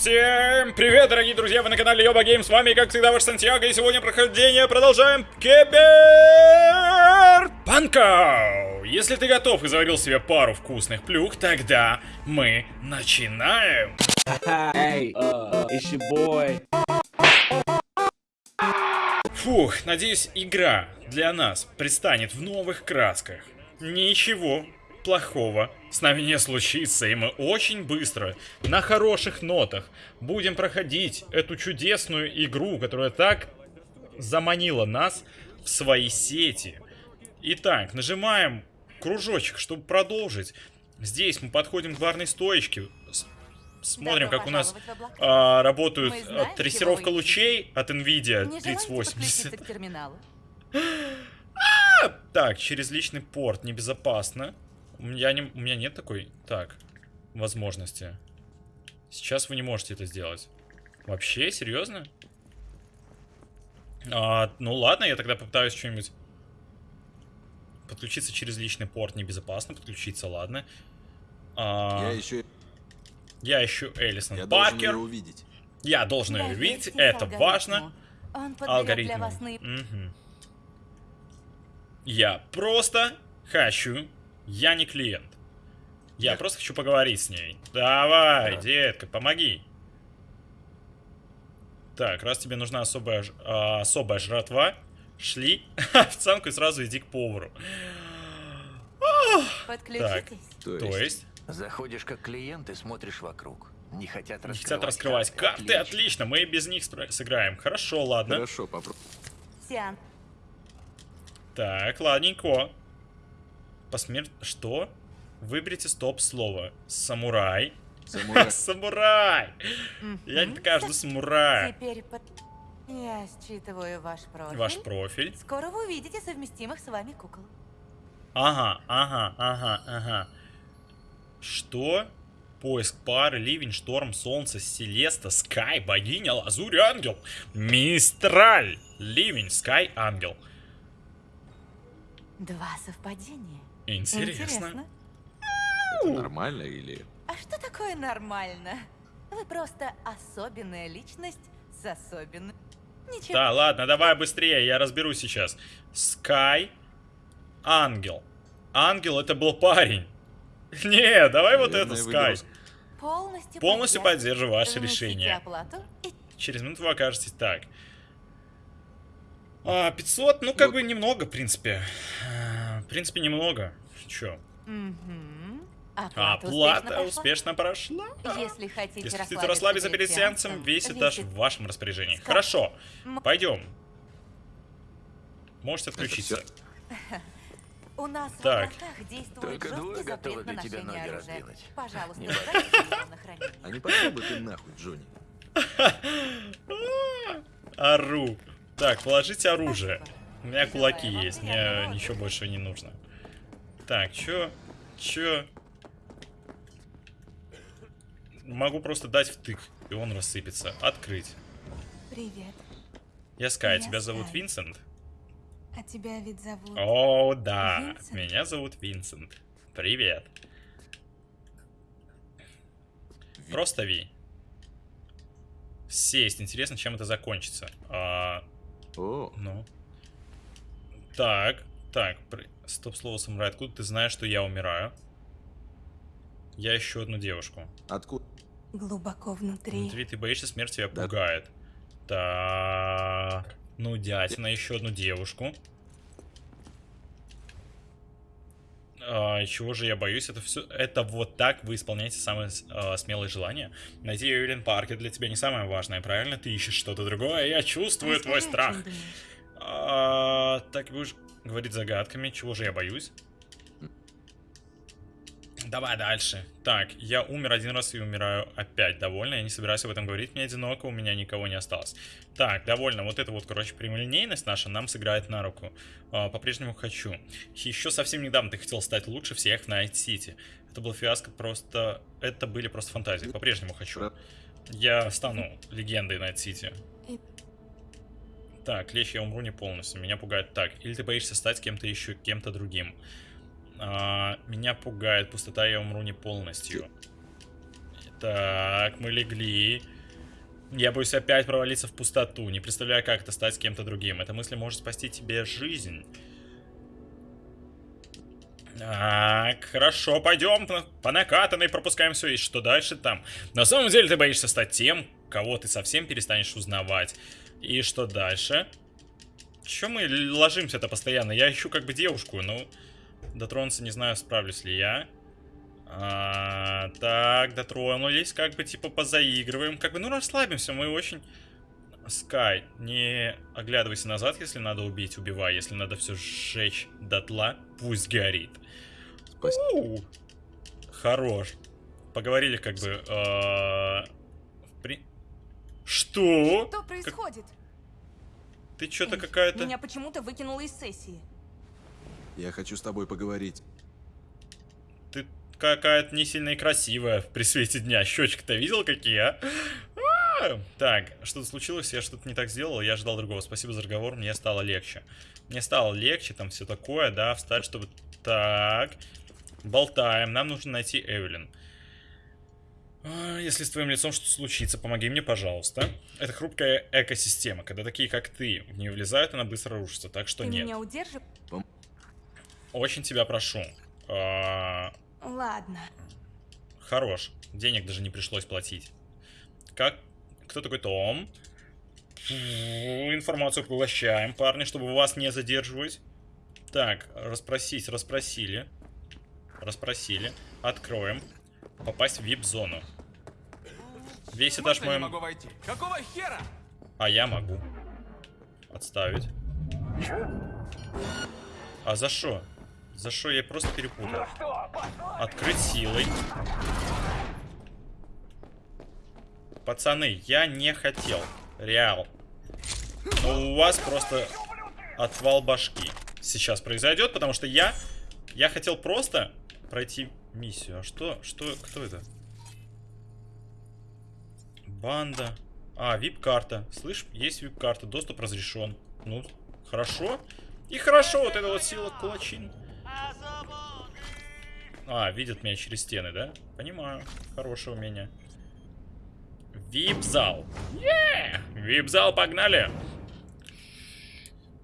Всем привет, дорогие друзья, вы на канале Йоба Гейм, с вами, как всегда, ваш Сантьяго, и сегодня прохождение продолжаем Киберпанка! Если ты готов и заварил себе пару вкусных плюх, тогда мы начинаем! Hey, uh, it's your boy. Фух, надеюсь, игра для нас предстанет в новых красках. Ничего плохого с нами не случится, и мы очень быстро, на хороших нотах, будем проходить эту чудесную игру, которая так заманила нас в свои сети. Итак, нажимаем кружочек, чтобы продолжить. Здесь мы подходим к барной стоечке, смотрим, Добро как у нас а, работают а, знаем, трассировка лучей от Nvidia Не желаете 3080. подключиться к терминалу? Так, через личный порт небезопасно. У меня, не, у меня нет такой, так, возможности. Сейчас вы не можете это сделать. Вообще, серьезно? А, ну ладно, я тогда попытаюсь что-нибудь... Подключиться через личный порт небезопасно. Подключиться, ладно. А, Я еще, я ищу Элисон я должен Паркер. ее увидеть. Я должен ее увидеть, это алгоритму. важно. Он Алгоритм. для вас наиб- Мгм. Я просто хочу. Я не клиент. Я Я- просто хочу поговорить с ней. Давай, Да. детка, помоги. Так, раз тебе нужна особая, а, особая жратва, шли официантку и сразу иди к повару. Подключитесь. То есть, То есть, Заходишь как клиент и смотришь вокруг. Не хотят не раскрывать. хотят раскрывать карты, отлично, мы и без них сыграем. Хорошо, ладно. хорошо, попробуй. Так, ладненько. Посмер... Что? Выберите стоп-слово. Самурай. Самурай. Самурай! Я не такая жду самурая. Теперь. Я считываю ваш профиль. Ваш профиль. Скоро вы увидите совместимых с вами кукол. Ага, ага, ага, ага. Что? Поиск пары, ливень, шторм, солнце, селеста, скай, богиня, лазурь, ангел. Мистраль. Ливень, скай, ангел. Два совпадения. Интересно. Это нормально или... А что такое нормально? Вы просто особенная личность с особенным... Ничего. Да, ладно, давай быстрее, я разберусь сейчас. Скай, ангел. Ангел это был парень. Не, давай вот это, Скай. Полностью, Полностью поддерживаю ваше решение. и Через минуту вы окажетесь так. А, 500, ну как Ну- бы немного, в принципе. А, В принципе, немного. Чё? Мгм. Оплата успешно успешно прошла. Если хотите Если хотите расслабиться расслабиться перед сеансом, весь этаж весит в вашем распоряжении. Скай. Хорошо, пойдем. Можете отключиться. У нас Так. в действует Только двое готовы для тебя ношение ноги оружия. раздвинуть. Пожалуйста, Не. А не пошел бы ты нахуй, Джонни? Ору. Так, положите оружие. У меня кулаки есть, мне ничего больше не нужно. Так, чё? Чё? Могу просто дать втык, и он рассыпется. Открыть. Привет. Я Скай, Я тебя зовут Скай. Винсент? А тебя ведь зовут... О, да. Винсент? Меня зовут Винсент. Привет. Просто Ви. Сесть. Интересно, чем это закончится. А, О, ну. Так, так. при- Стоп, слово самурай. Откуда ты знаешь, что я умираю? Я ищу одну девушку. откуда? Глубоко внутри. Внутри ты боишься смерти, тебя Да. пугает. Так. Ну, дятина, еще одну девушку. А, чего же я боюсь? Это все. Это вот так вы исполняете самые а, смелые желания. Найти Эвелин Паркер для тебя не самое важное, правильно? Ты ищешь что-то другое. Я чувствую твой Расскажи, о страх. А, так будешь говорить загадками. Чего же я боюсь? Давай дальше. Так, я умер один раз и умираю опять. Довольно, я не собираюсь об этом говорить. Мне одиноко, у меня никого не осталось. Так, довольно. Вот это вот, короче, прямолинейность наша нам сыграет на руку. А, По-прежнему хочу. Еще совсем недавно ты хотел стать лучше всех в Найт Сити. Это был фиаско просто... Это были просто фантазии. По-прежнему хочу. Я стану легендой Найт Сити. И- Так, Лещ, я умру не полностью. Меня пугает так. Или ты боишься стать кем-то еще, кем-то другим. А, меня пугает пустота, я умру не полностью. Так, мы легли. Я боюсь опять провалиться в пустоту. Не представляю, как это стать кем-то другим. Эта мысль может спасти тебе жизнь. Так, хорошо, пойдем по- по накатанной, пропускаем все. И что дальше там? На самом деле ты боишься стать тем, кого ты совсем перестанешь узнавать. И что дальше? Че мы ложимся-то постоянно? Я ищу как бы девушку, ну... Дотронуться не знаю, справлюсь ли я. А, так, дотронулись, как бы типа позаигрываем. Как бы, ну расслабимся, мы очень... Скай, не оглядывайся назад, если надо убить, убивай. Если надо все сжечь дотла, пусть горит. Спасибо. У, Хорош. Поговорили как бы... э, в при- Что? Что происходит? Ты что-то какая-то... Меня почему-то выкинуло из сессии. Я хочу с тобой поговорить. Ты какая-то не сильно и красивая при свете дня. Щечки-то видел какие, а? А! Так, что-то случилось, я что-то не так сделал, я ждал другого. Спасибо за разговор, мне стало легче. Мне стало легче, там все такое, да, встать, чтобы... Так, болтаем, нам нужно найти Эвелин. А, Если с твоим лицом что-то случится, помоги мне, пожалуйста. Это хрупкая экосистема. Когда такие, как ты, в нее влезают, она быстро рушится, так что Ты нет. меня удержишь? Очень тебя прошу. А, Ладно. Хорош. Денег даже не пришлось платить. Как? Кто такой Том? Фу, Информацию поглощаем, парни, чтобы вас не задерживать. Так, расспросить, расспросили. Расспросили. Откроем. Попасть в VIP-зону. Весь этаж Можно я мой... могу войти? Какого хера? А я могу. Отставить. А за что? За что я просто перепутал? Открыть силой. Пацаны, я не хотел. Реал. Но у вас просто отвал башки сейчас произойдет, потому что я... Я хотел просто пройти миссию. А что? Что? Кто это? Банда. А, вип-карта. Слышь, есть вип-карта, доступ разрешен. Ну, хорошо. И хорошо, вот эта вот сила кулачин. А, видят меня через стены, да? Понимаю. Хорошее умение. Вип-зал. Вип-зал, погнали!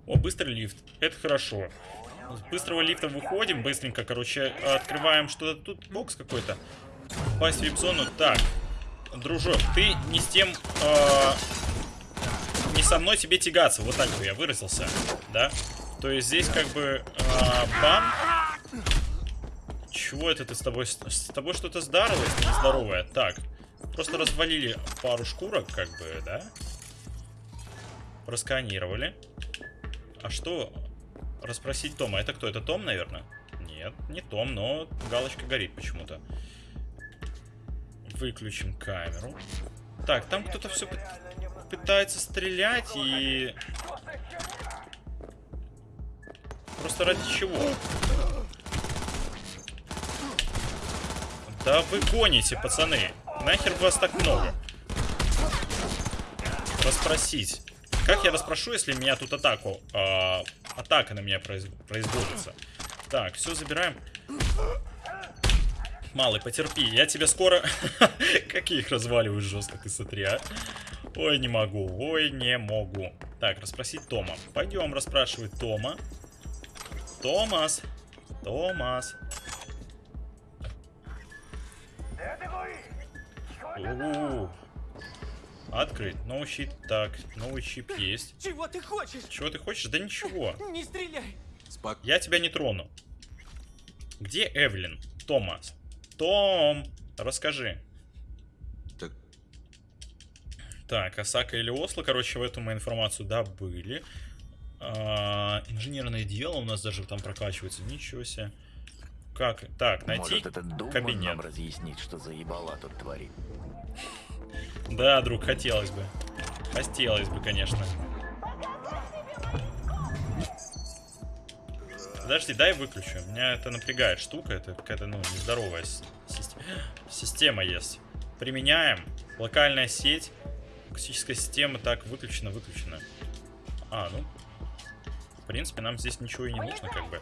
О, быстрый лифт. Это хорошо. С быстрого лифта выходим, быстренько, короче, открываем что-то. Тут бокс какой-то. Попасть в вип-зону. Так, дружок, ты не с тем... э, не со мной тебе тягаться. Вот так бы я выразился, да? То есть здесь как бы э, бам. Чего это ты с тобой? С тобой что-то здоровое, нездоровое. Так, просто развалили пару шкурок, как бы, да? Просканировали. А что? Расспросить Тома. Это кто? Это Том, наверное? Нет, не Том, но галочка горит почему-то. Выключим камеру. Так, там кто-то все пытается стрелять и... Просто ради чего? Да вы гоните, пацаны. Нахер вас так много? Расспросить. Как я расспрошу, если меня тут атаку... а, атака на меня произ- производится? Так, все забираем. Малый, потерпи, я тебя скоро... Какие их разваливаю жестко, ты смотри, а. Ой, не могу, ой, не могу. Так, расспросить Тома. Пойдем расспрашивать Тома. Томас. Томас. У-у-у. Открыть. Новый щит. Так, новый чип есть. Чего ты хочешь? Чего ты хочешь? Да ничего. Не стреляй! Спок... Я тебя не трону. Где Эвелин? Томас. Том, расскажи. Так, Так, Осака или Осло, короче, в эту мы информацию добыли. А, инженерное дело у нас даже там прокачивается. Ничего себе. Как? Так, найти Может, этот кабинет. нам разъяснить, что за ебала тут творит. Да, друг, хотелось бы. Хотелось бы, конечно. Подожди, дай выключу. Меня это напрягает штука. Это какая-то, ну, нездоровая система. Система есть. Применяем. Локальная сеть. Акустическая система. Так, выключена, выключена. А, ну. В принципе, нам здесь ничего и не нужно, как бы.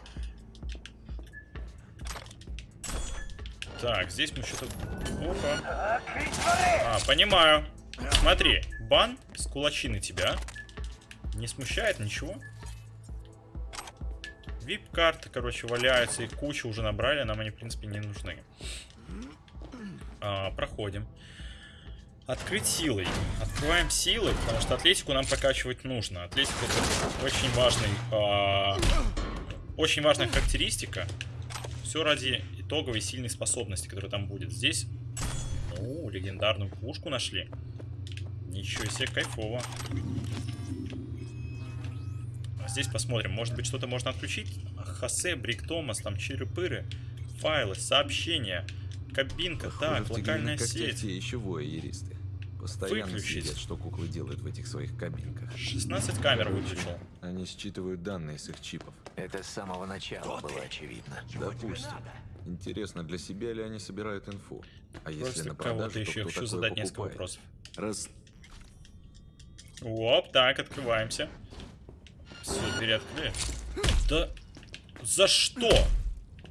Так, здесь мы что-то... Опа. А, понимаю. Смотри, бан с кулачины тебя. Не смущает ничего? Вип-карты, короче, валяются. Их кучу уже набрали, нам они, в принципе, не нужны. А, проходим. Открыть силой. Открываем силой, потому что атлетику нам прокачивать нужно. Атлетика это очень важный... а, очень важная характеристика. Все ради итоговой сильной способности, которая там будет. Здесь... О, легендарную пушку нашли. Ничего себе, кайфово. А Здесь посмотрим. Может быть, что-то можно отключить? Хосе, Брик Томас, там чиры-пыры, файлы, сообщения, кабинка, Похоже, так, локальная сеть. те еще воеристы. Постоянно Выключить. следят, что куклы делают в этих своих кабинках. 16 камер выключил. Они считывают данные с их чипов. Это с самого начала было очевидно. Допустим. Интересно, для себя ли они собирают инфу? А если Просто на кого-то продажу, еще то я кто хочу задать несколько покупает? вопросов. Раз... Оп, так, открываемся. Все, двери открыли. Да за что?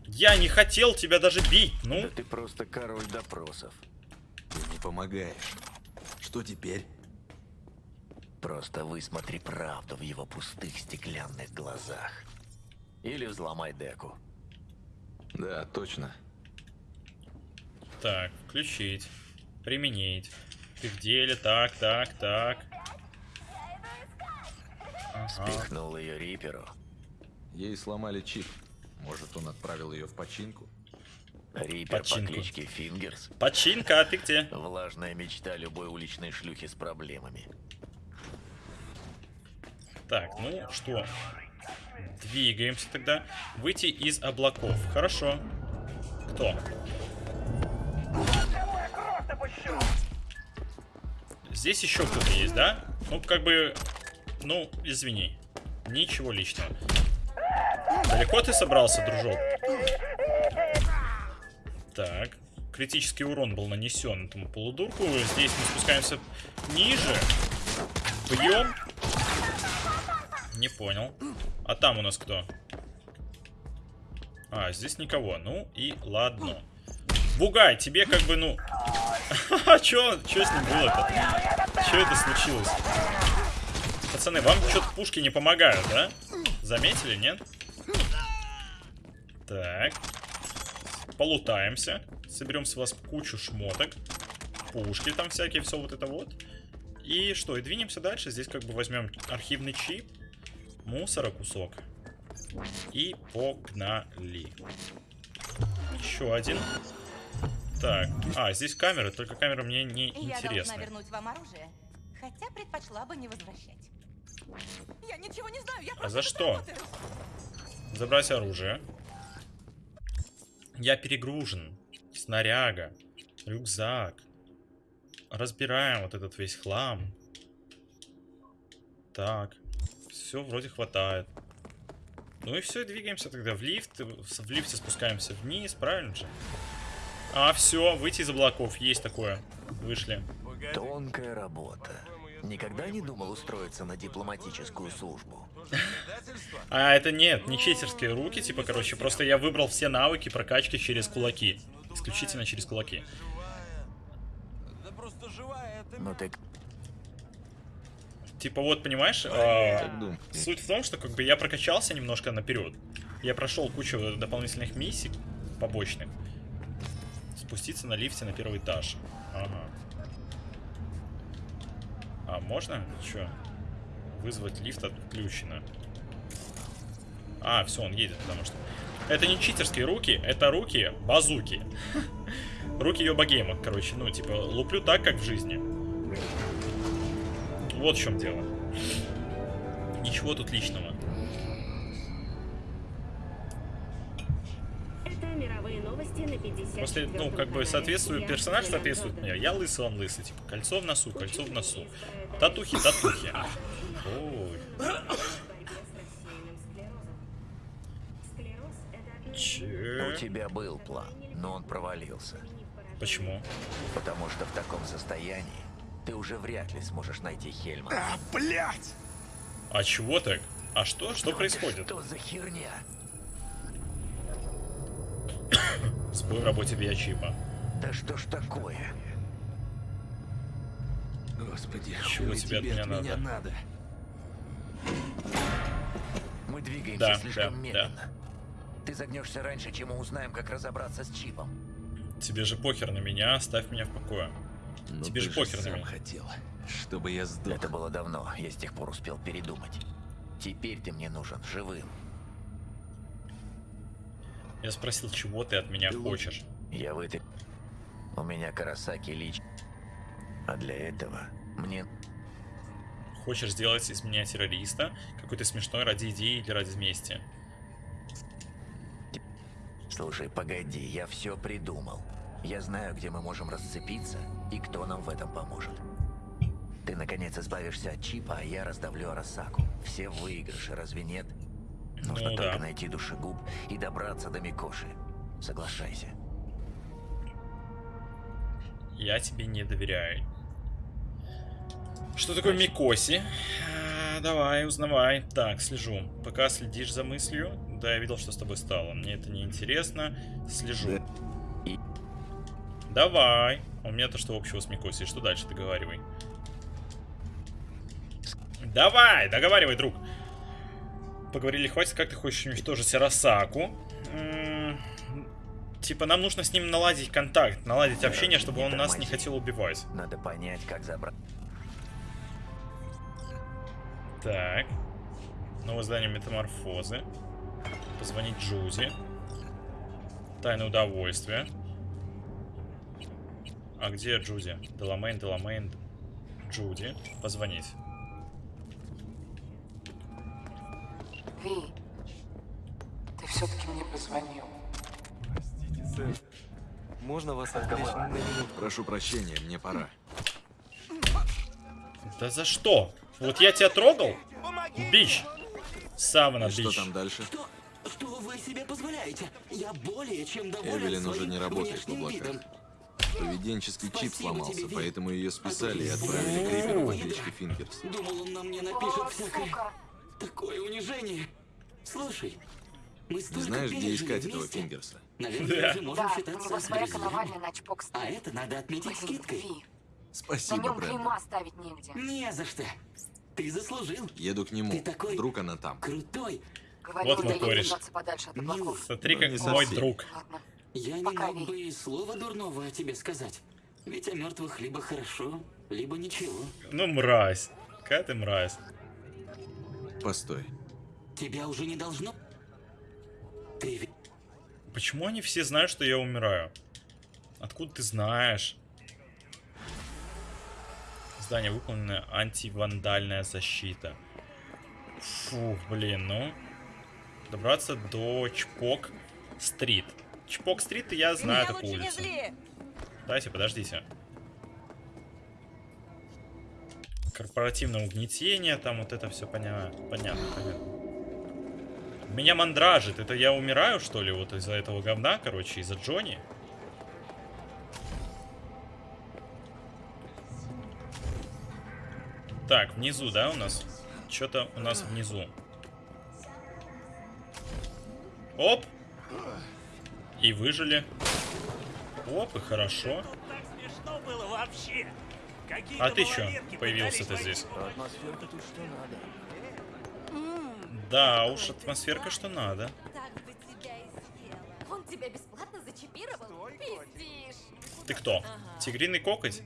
Я не хотел тебя даже бить, ну. Да ты просто король допросов. Ты не помогаешь. Что теперь? Просто высмотри правду в его пустых стеклянных глазах. Или взломай деку. Да, точно. Так, включить. Применить. Ты в деле, так, так, так. Ага. Спихнул ее Риперу. Ей сломали чип. Может, он отправил ее в починку? Рипер Починку. по кличке Фингерс. Починка, а ты где? Влажная мечта любой уличной шлюхи с проблемами. Так, ну что? Двигаемся тогда. Выйти из облаков. Хорошо. Кто? Здесь еще кто-то есть, да? Ну, как бы... Ну, извини. Ничего личного. Далеко ты собрался, дружок? Так. Критический урон был нанесен этому полудурку. Здесь мы спускаемся ниже. Бьем. Не понял. А там у нас кто? А, здесь никого. Ну и ладно. Бугай, тебе как бы, ну... Чё, чё с ним было-то? Чё это случилось? Пацаны, вам что-то пушки не помогают, да? Заметили, нет? Так. Полутаемся. Соберем с вас кучу шмоток. Пушки там всякие, все вот это вот. И что, и двинемся дальше. Здесь как бы возьмем архивный чип. Мусора кусок. И погнали. Еще один. Так. А, здесь камеры, только камера мне не я интересна. вернуть вам оружие, хотя предпочла бы не возвращать. Я ничего не знаю, я А за что? Забрать оружие. Я перегружен. Снаряга. Рюкзак. Разбираем вот этот весь хлам. Так. Все вроде хватает. Ну и все, двигаемся тогда в лифт. В лифте спускаемся вниз, правильно же? А, все, выйти из облаков. Есть такое. Вышли. Тонкая работа. Никогда не думал устроиться на дипломатическую службу. А, это нет, не читерские руки, типа, короче, просто я выбрал все навыки прокачки через кулаки. Исключительно через кулаки. Да просто живая, это Но ты Типа вот, понимаешь, думаешь? суть в том, что как бы я прокачался немножко наперед. Я прошел кучу дополнительных миссий побочных. Спуститься на лифте на первый этаж. Ага. А можно? Че? Вызвать лифт отключено. А, все, он едет, потому что... Это не читерские руки, это руки базуки. Руки Йобагейма, короче, ну, типа, луплю так, как в жизни. Вот в чем дело. Ничего тут личного. Это мировые новости на 50. После, ну, как бы соответствует, персонаж соответствует мне. Я лысый, он лысый. Типа, кольцо в носу, кольцо в носу. Татухи, татухи. Ой, у че? тебя был план, но он провалился. Почему? Потому что в таком состоянии ты уже вряд ли сможешь найти Хельма. А чего так? А что? Что происходит? Что за херня? Сбой в работе биочипа. Да что ж такое? Господи, Чего тебе от меня надо? надо? Мы двигаемся Да, слишком да, медленно. Ты загнешься раньше, чем мы узнаем, как разобраться с чипом. Тебе же похер на меня, оставь меня в покое. Но Тебе ты же похер сам меня. хотел, чтобы я сдох. Это было давно, я с тех пор успел передумать. Теперь ты мне нужен живым. Я спросил, чего ты от меня хочешь. Я выты... У меня Карасаки лич. А для этого мне... Хочешь сделать из меня террориста? Какой-то смешной ради идеи или ради мести? Слушай, погоди, я все придумал. Я знаю, где мы можем расцепиться и кто нам в этом поможет. Ты, наконец, избавишься от чипа, а я раздавлю Арасаку. Все в выигрыше, разве нет? Нужно Ну только да. найти душегуб и добраться до Микоши. Соглашайся. Я тебе не доверяю. Что такое Микоси? А, Давай, узнавай. Так, слежу. Пока следишь за мыслью. Да, я видел, что с тобой стало. Мне это не интересно. Слежу. И- Давай. А у меня-то что общего с Микоси? Что дальше? Договаривай. Давай, договаривай, друг. Поговорили, хватит, как ты хочешь уничтожить Арасаку. М, Типа, нам нужно с ним наладить контакт, наладить общение, чтобы он нас не хотел убивать. Надо понять, как забрать. Так. Новое здание метаморфозы. Позвонить Джузи. Тайное удовольствие. А где Джузи? Деламейн, Деламейн, Джуди. Позвонить. Ви, ты все-таки мне позвонил. Можно вас отвлечь на минуту? Прошу прощения, мне пора. Да за что? Вот я тебя трогал? Бич. Савана, И что бич. там дальше? Что вы себе позволяете? Я более чем доволен Эвелин уже не работает в облаках. видом. Поведенческий чип Спасибо сломался, тебе, поэтому ее списали и А отправили к Риверу по знаю. кличке Фингерс. Думал, он на мне напишет О, всякое. сука. Такое унижение. Слушай, мы Не столько знаешь, где искать этого вместе. Фингерса? Наверное, Да. уже можем Да, у считаться него своя друзьями. коновальня на чпок А это надо отметить Блин, скидкой. Ви, на Спасибо, нем Брэндон. клейма ставить негде. Не за что. Ты заслужил. Еду к нему. Ты такой- Вдруг она там. Крутой. Говорил, Вот мой да кореш. держаться подальше от Милый. облаков. Смотри, Ну, как не мой друг. Ладно. Я не Пока, мог бы и слова дурного о тебе сказать. Ведь о мертвых либо хорошо, либо ничего. Ну, мразь. Какая ты мразь. Постой. Тебя уже не должно. Ты Почему они все знают, что я умираю? Откуда ты знаешь? Здание выполнено антивандальная защита. Фух, блин, ну. Добраться до Чпок Стрит. Чпок Стрит я знаю такую улицу. Дайте, подождите. Корпоративное угнетение, там вот это все понятно, понятно, понятно. Меня мандражит. Это я умираю, что ли, вот из-за этого говна, короче, из-за Джонни? Так, внизу, да, у нас? Что-то у нас внизу. Оп! И выжили. Оп, и хорошо. А ты чё появился-то здесь? Да уж, атмосферка что надо. Он тебя бесплатно зачипировал? Пиздишь. Ты кто? Тигриный кокоть?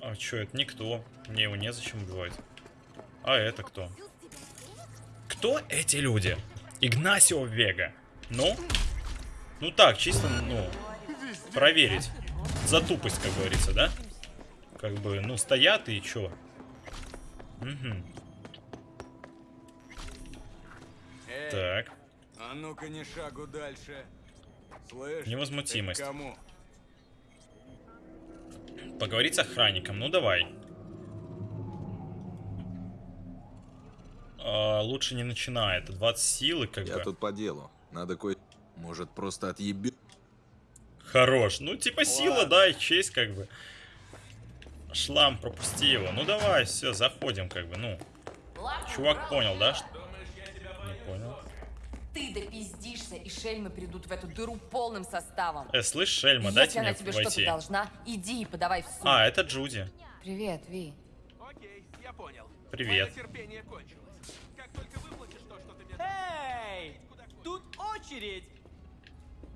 А чё, это никто. Мне его незачем убивать. А это кто? Кто эти люди? Игнасио Вега. Ну? Ну так, чисто, ну, проверить. За тупость, как говорится, да? Как бы, ну, стоят и чё? Угу. Эй, Так. а ну-ка не шагу дальше. Слышь, Невозмутимость. кому? Поговорить с охранником, ну давай. А, лучше не начинай, это 20 силы, как Я бы. тут по делу. Надо кое... Может, просто отъеби... Хорош. Ну, типа сила, да, и честь, как бы. Шлам, пропусти его. Ну давай, все, заходим, как бы, ну. Чувак понял, да? что- Не понял. Ты допиздишься, и шельмы придут в эту дыру полным составом. Э, слышь, Шельма, Если дайте она мне тебе что-то должна, иди и подавай в суд. А, это Джуди. Привет, Ви. Окей, я понял. Привет. Мое терпение кончилось. Тут очередь!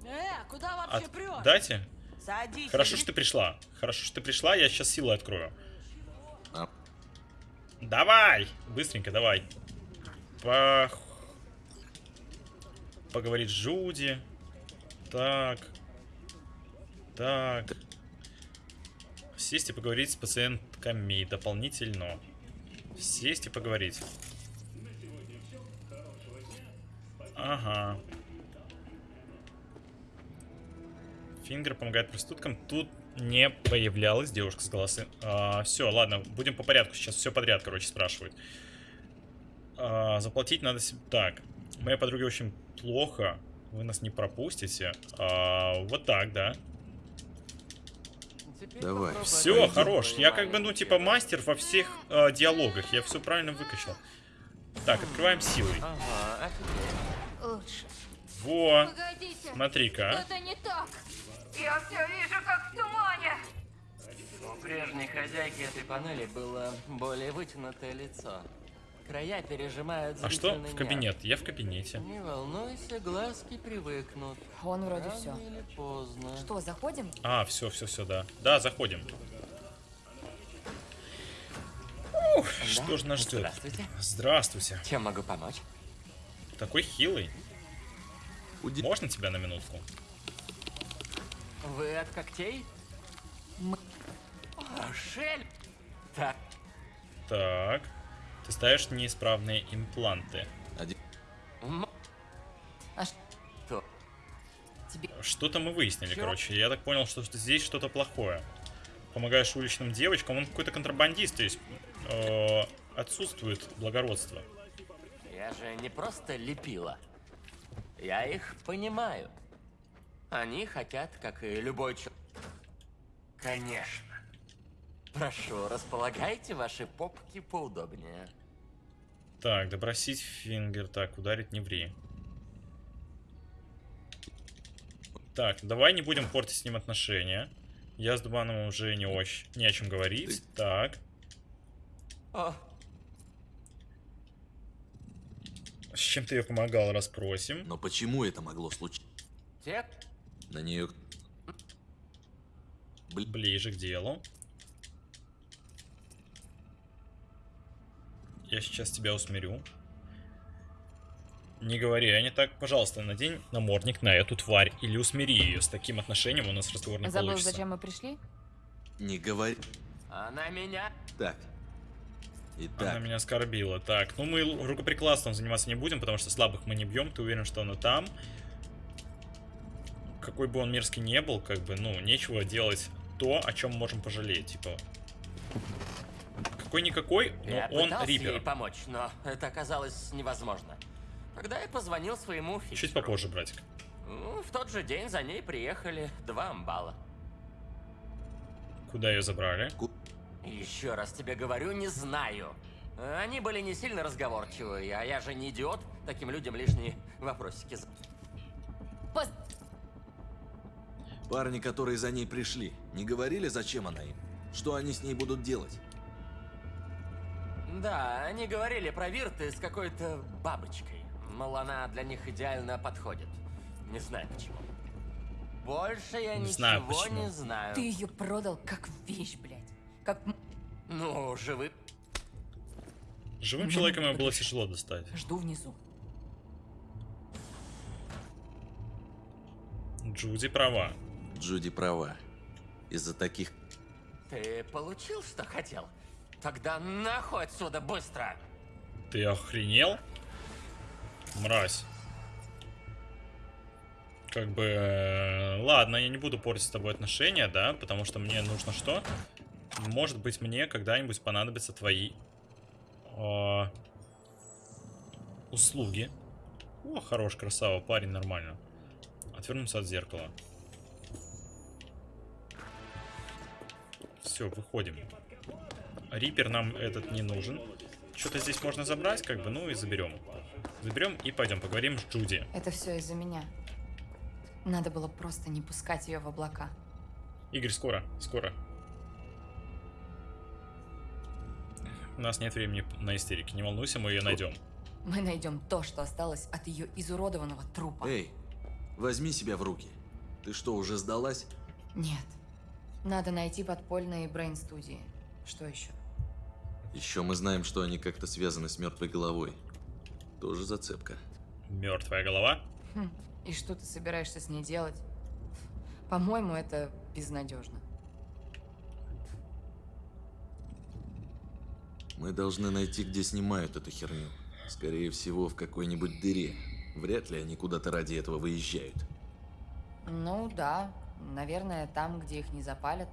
Э, куда От- вообще прешь? Дайте. Садись. Хорошо, что ты пришла. Хорошо, что ты пришла, я сейчас силы открою. А. Давай! Быстренько, давай. По... Поговорить с Джуди. Так. Так. Сесть и поговорить с пациентками дополнительно. Сесть и поговорить. Ага. Фингер помогает проституткам. Тут не появлялась девушка с голосы. все, ладно, будем по порядку. Сейчас все подряд, короче, спрашивают. А, заплатить надо... Так, моей подруге очень плохо. Вы нас не пропустите. А, вот так, да. Давай. Все, хорош. Я как бы, ну, типа, мастер во всех э, диалогах. Я все правильно выкачал. Так, открываем силой. Ага, Лучше. Во, Погодите. смотри-ка. а. Это не так. Я все вижу, как в тумане. У прежней хозяйки этой панели было более вытянутое лицо. Края пережимают А что в нерв. кабинет? Я в кабинете. Не волнуйся, глазки привыкнут. Он вроде Рано все. или поздно. Что, заходим? А, все, все, все, да. Да, заходим. Ух, что же нас ждет? Здравствуйте. Здравствуйте. Чем могу помочь? Такой хилый. Уди- Можно тебя на минутку? Вы от когтей? Мы- О, Шель! Так, Так. Ты ставишь неисправные импланты. Один- м- А что? тебе... Что-то мы выяснили, Чё? короче. Я так понял, что здесь что-то плохое. Помогаешь уличным девочкам, он какой-то контрабандист, то есть э, отсутствует благородство. Я же не просто лепила. Я их понимаю. Они хотят, как и любой человек. Конечно. Прошу, располагайте ваши попки поудобнее. Так, добросить фингер. Так, ударить не ври. Так, давай не будем портить с ним отношения. Я с Дубановым уже не, очень, не о чем говорить. Так, О, с чем ты ее помогал, расспросим. Но почему это могло случиться? На нее... Ближе к делу. Я сейчас тебя усмирю. Не говори, а не так, пожалуйста, надень намордник на эту тварь или усмири ее. С таким отношением у нас разговор не Забыл, получится. зачем мы пришли? Не говори... она меня... Так. Она Итак, меня оскорбила. Так, ну мы рукоприкладством заниматься не будем, потому что слабых мы не бьем. Ты уверен, что она там? Какой бы он мерзкий не был, как бы, ну, нечего делать то, о чем можем пожалеть. Типа, какой-никакой, но я он пытался ей рипер. помочь, но это оказалось невозможно. Тогда я позвонил своему Чуть фиксеру. попозже, братик. Ну, в тот же день за ней приехали два амбала. Куда ее забрали? Еще раз тебе говорю, не знаю. Они были не сильно разговорчивые, а я же не идиот. Таким людям лишние вопросики. за- Пос- парни, которые за ней пришли, не говорили, зачем она им? Что они с ней будут делать? Да, они говорили про Вирты с какой-то бабочкой. Мол, она для них идеально подходит. Не знаю почему. Больше я Не ничего знаю почему. не знаю. Ты ее продал как вещь, блядь. Как... Ну, живы. Живым человеком его было тяжело достать. Жду внизу. Джуди права. Джуди права. Из-за таких... Ты получил, что хотел? Тогда нахуй отсюда быстро! Ты охренел? Мразь. Как бы... э, Ладно, я не буду портить с тобой отношения, да? Потому что мне нужно что? Может быть, мне когда-нибудь понадобятся твои... э, услуги. О, хорош, красава, парень, нормально. Отвернуться от зеркала. Все, выходим. Рипер нам этот не нужен. Что-то здесь можно забрать, как бы, ну и заберем. заберем и пойдем поговорим с Джуди. Это все из-за меня. Надо было просто не пускать ее в облака. Игорь, скоро, скоро. У нас нет времени на истерики. Не волнуйся, мы ее найдем. Мы найдем то, что осталось от ее изуродованного трупа. Эй, возьми себя в руки. Ты что, уже сдалась? Нет. Надо найти подпольные брейн-студии. Что еще? Еще мы знаем, что они как-то связаны с мертвой головой. Тоже зацепка. Мертвая голова? Хм, и что ты собираешься с ней делать? По-моему, это безнадежно. Мы должны найти, где снимают эту херню. Скорее всего, в какой-нибудь дыре. Вряд ли они куда-то ради этого выезжают. Ну да, наверное, там, где их не запалят.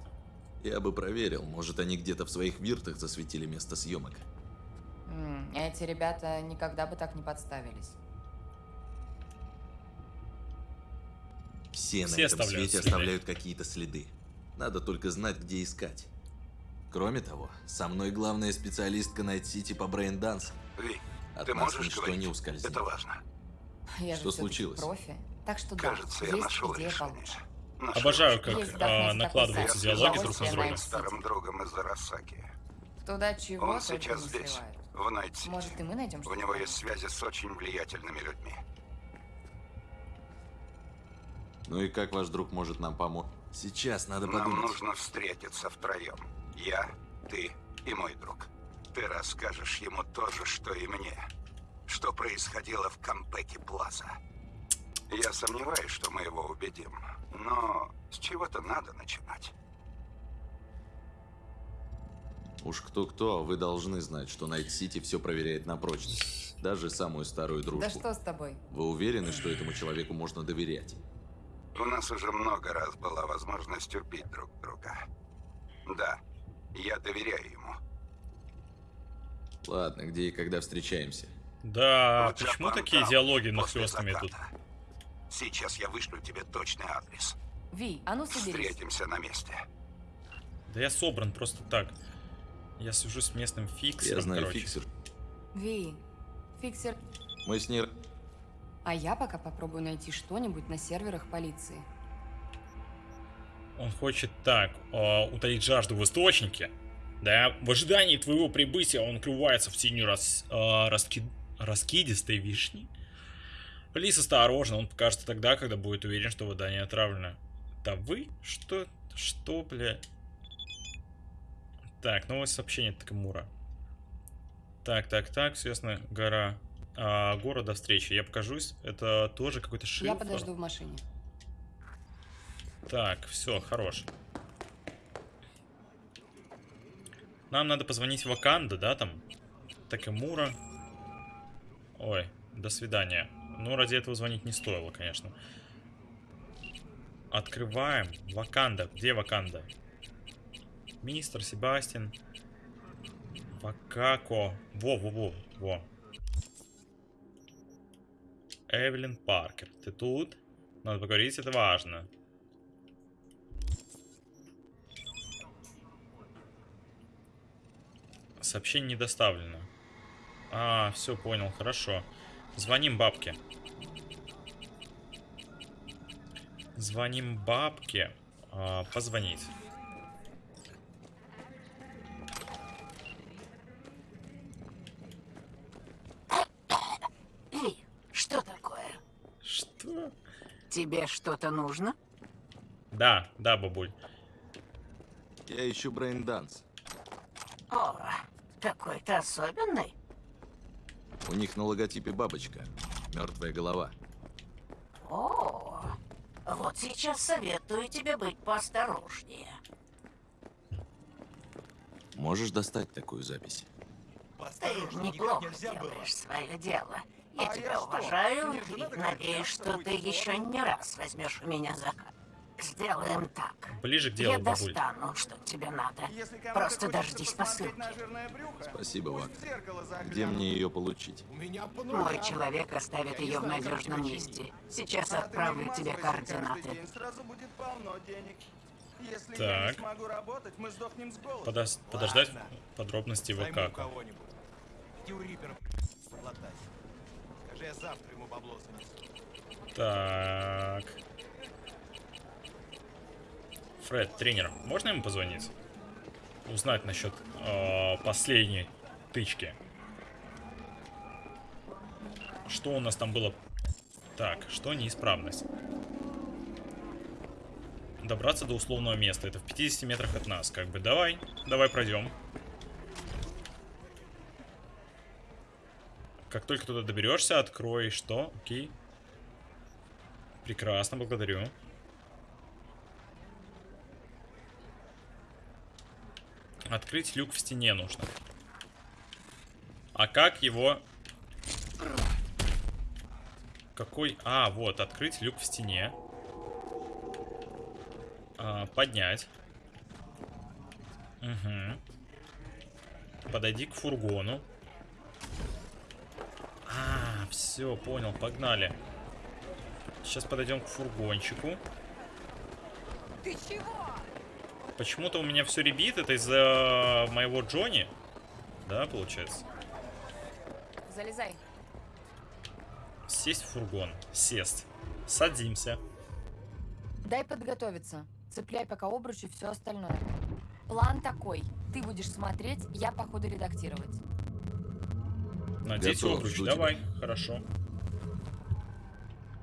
Я бы проверил, может они где-то в своих виртах засветили место съемок. Эти ребята никогда бы так не подставились. Все, Все на этом свете следы. оставляют какие-то следы. Надо только знать, где искать. Кроме того, со мной главная специалистка Найт Сити по брейн-дансу. Ви, От ты нас можешь ничто говорить? не ускользнет. Это важно. Я Что случилось? профи. Так что Кажется, да, я есть нашел идея решение. получше. Нашел. Обожаю, как а, накладываются диалоги друг на друга. старым другом из Арасаки. Туда чего Он сейчас здесь, в Найт-Сити. Может, и мы найдем У что-то него есть связи с очень влиятельными людьми. Ну и как ваш друг может нам помочь? Сейчас надо Нам подумать. нужно встретиться втроем. Я, ты и мой друг. Ты расскажешь ему то же, что и мне. Что происходило в Кампеке Плаза. Я сомневаюсь, что мы его убедим. Но с чего-то надо начинать. Уж кто-кто, а вы должны знать, что Найт Сити все проверяет на прочность. Даже самую старую дружбу. Да что с тобой? Вы уверены, что этому человеку можно доверять? У нас уже много раз была возможность убить друг друга. Да, я доверяю ему. Ладно, где и когда встречаемся? Да, Вот почему Джапан такие диалоги нахлёстными тут? Сейчас я вышлю тебе точный адрес. Ви, а ну соберись. Встретимся на месте. Да я собран просто так. Я сижу с местным фиксером, Я знаю короче. фиксер. Ви, фиксер. Мы с ней... А я пока попробую найти что-нибудь на серверах полиции. Он хочет так, а, утолить жажду в источнике. Да, в ожидании твоего прибытия он крывается в тени рас, а, раски- раскидистой вишни. Лис осторожно, он покажется тогда, когда будет уверен, что вода не отравлена. Да вы? Что? Что, бля? Так, новое сообщение от Такамура. Так, так, так, естественно, гора. А, город до встречи. Я покажусь. Это тоже какой-то шифр. Я подожду в машине. Так, все, хорош. Нам надо позвонить Ваканда, да, там? Такемура. Ой, до свидания. Ну, ради этого звонить не стоило, конечно. Открываем. Ваканда. Где Ваканда? Мистер Себастьян. Вакако. Во-во-во. Во. Эвелин Паркер. Ты тут? Надо поговорить, это важно. Сообщение не доставлено. А, все, понял, хорошо. Звоним бабке. Звоним бабке. А, позвонить. Эй, что такое? Что? Тебе что-то нужно? Да, да, бабуль. Я ищу braindance. О, какой-то особенный. У них на логотипе бабочка. Мертвая голова. О, вот сейчас советую тебе быть поосторожнее. Можешь достать такую запись? Ты неплохо делаешь свое дело. Я тебя уважаю и надеюсь, что ты еще не раз возьмешь у меня заказ. Сделаем так. Ближе к делу, Я бабуль. достану, что тебе надо. Просто дождись посылки. Спасибо, Вак. Где мне ее получить? Мой человек оставит ее в надежном месте. Сейчас отправлю тебе координаты. Так. Подос- подождать подробности в Вакако. Скажи, я завтра ему бабло занесу. Так. Фред, тренер, можно ему позвонить? Узнать насчет э, последней тычки. Что у нас там было? Так, что неисправность? Добраться до условного места. Это в 50 метрах от нас. Как бы давай, давай пройдем. Как только туда доберешься, открой что? Окей. Прекрасно, благодарю. Открыть люк в стене нужно. А как его... Какой... А, вот, открыть люк в стене. А, поднять. Угу. Подойди к фургону. А, все, понял, погнали. Сейчас подойдем к фургончику. Ты чего? Почему-то у меня все ребит, это из-за моего Джонни. Да, получается? Залезай. Сесть в фургон. Сесть. Садимся. Дай подготовиться. Цепляй пока обруч и все остальное. План такой. Ты будешь смотреть, я по ходу редактировать. Надеть Готов, обруч, давай. тебя. Хорошо.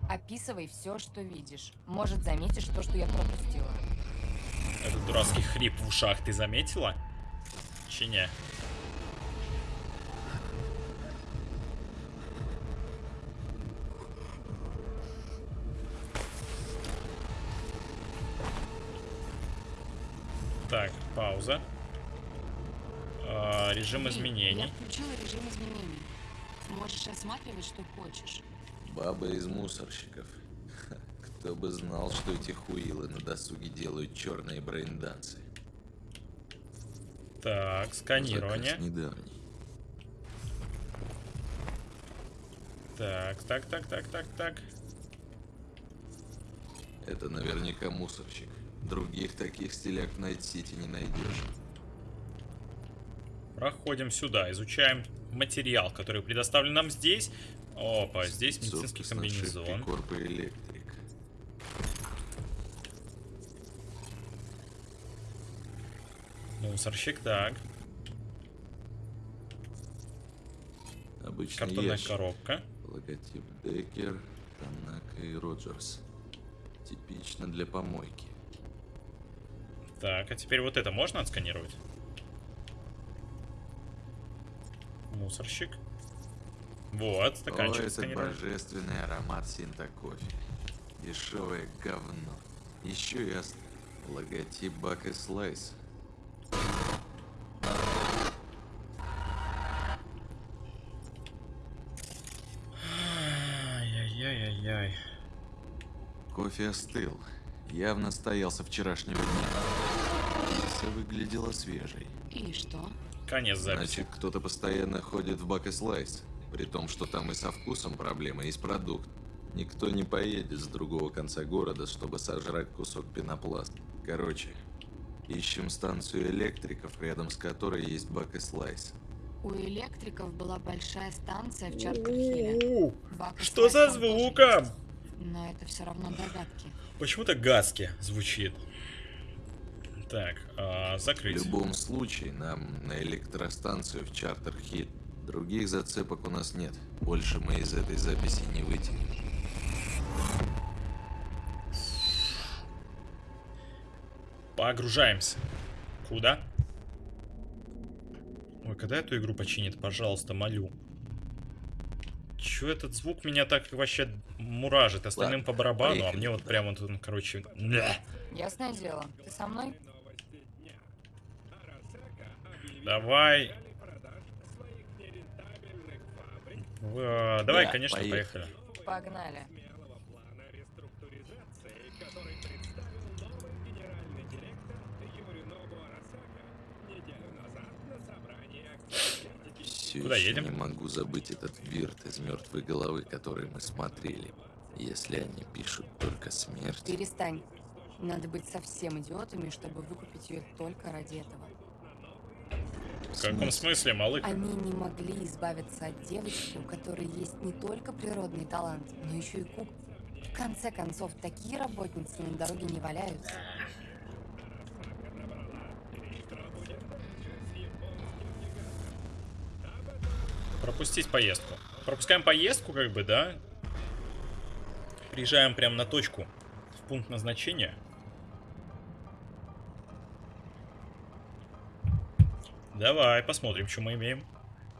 Описывай все, что видишь. Может, заметишь то, что я пропустила. Дурацкий хрип в ушах ты заметила? Чи не? Так, пауза. А, режим Я изменений. включила режим изменений. Можешь осматривать, что хочешь. Баба из мусорщиков. Кто бы знал, что эти хуилы на досуге делают черные брейндансы. Так, сканирование. Заказ недавний. Так, так, так, так, так, так. Это наверняка мусорщик. Других таких стиляк в Найт-Сити не найдешь. Проходим сюда, изучаем материал, который предоставлен нам здесь. Опа, здесь медицинский комбинезон. Корпо Электрик. Мусорщик, так. Обычный Картонная ящик. коробка. Логотип Деккер, Танака и Роджерс. Типично для помойки. Так, а теперь вот это можно отсканировать? Мусорщик. Вот, О, стаканчик это отсканировать. божественный аромат синта кофе. Дешевое говно. Еще и ост... логотип Бак и Слайс. Кофе остыл. Явно стоял со вчерашнего дня. Пицца выглядела свежей. И что? Конец записи. Значит, кто-то постоянно ходит в Бак и Слайс. При том, что там и со вкусом проблема, и с продукт. Никто не поедет с другого конца города, чтобы сожрать кусок пенопласта. Короче, ищем станцию электриков, рядом с которой есть Бак и Слайс. У электриков была большая станция в и Что за звуком? Но это все равно догадки. Почему-то гадски звучит. Так, а, В закрыть. любом случае, нам на электростанцию в Чартер-Хит. Других зацепок у нас нет. Больше мы из этой записи не вытянем. Погружаемся. Куда? Ой, когда эту игру починит, пожалуйста, молю. Чё этот звук меня так вообще муражит? Остальным Ладно, по барабану, а поехали. мне вот прямо вот он, короче... Ясное дело. Ты со мной? Давай. Э, Давай, Да, конечно, поехали. поехали. Погнали. Все Куда еще едем? не могу забыть этот вирт из мертвой головы, который мы смотрели. Если они пишут только смерть. Перестань. Надо быть совсем идиотами, чтобы выкупить ее только ради этого. В каком смысле, малык? Они не могли избавиться от девочки, у которой есть не только природный талант, но еще и кук. В конце концов, такие работницы на дороге не валяются. Пропустить поездку. Пропускаем поездку, как бы, да? Приезжаем прямо на точку. В пункт назначения. Давай, посмотрим, что мы имеем.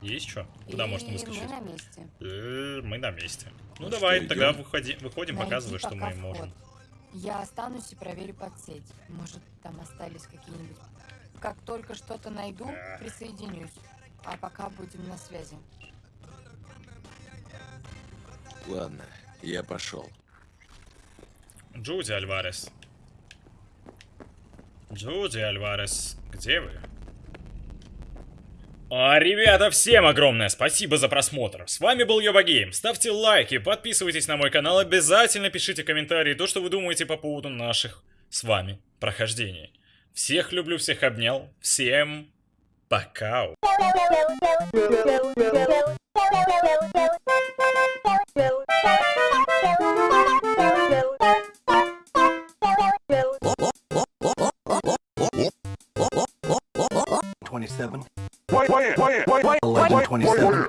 Есть что? Куда И можно выскочить? мы на месте. Э, Мы на месте. Ну, Ну давай, что, тогда выходи, выходим, Найди показывай, что мы можем. вход. Я останусь и проверю подсеть. Может, там остались какие-нибудь... Как только что-то найду, присоединюсь. А пока будем на связи. Ладно, я пошел. Джуди Альварес. Джуди Альварес, где вы? А, ребята, всем огромное спасибо за просмотр. С вами был Йоба Гейм. Ставьте лайки, подписывайтесь на мой канал, обязательно пишите комментарии, то, что вы думаете по поводу наших с вами прохождений. Всех люблю, всех обнял. Всем Bacau. Twenty-seven. Eleven twenty-seven.